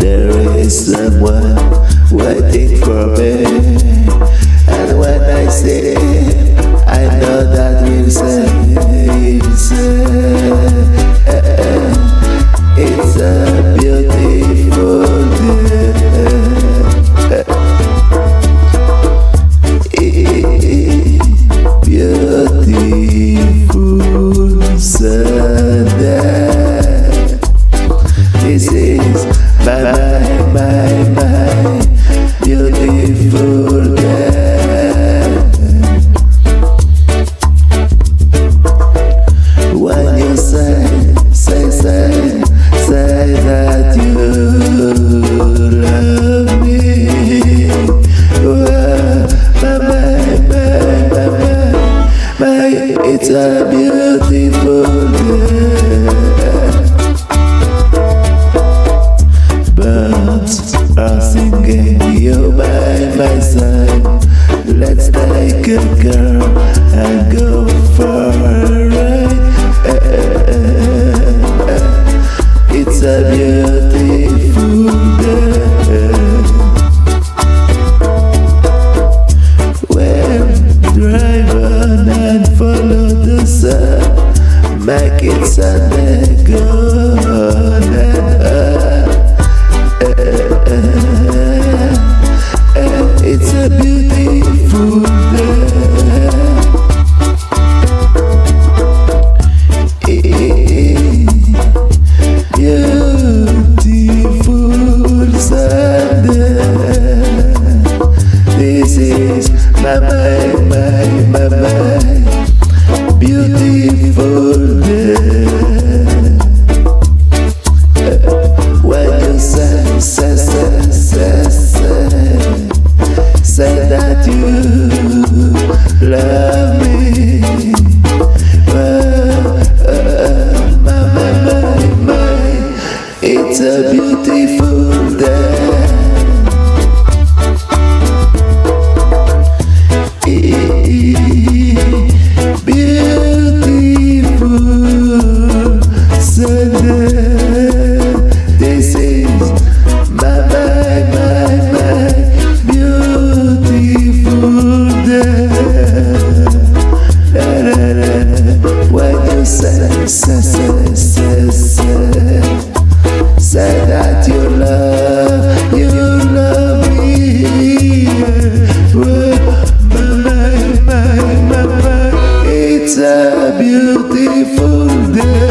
There is someone waiting for me. And when I see it this is bye bye bye bye. Beautiful girl. When you say say say say that you love me. Bye bye bye bye bye it's a beautiful by side Let's take a girl and go for a ride It's a beautiful day When drive on and follow the sun Make it Sunday, go on beautiful a beautiful day.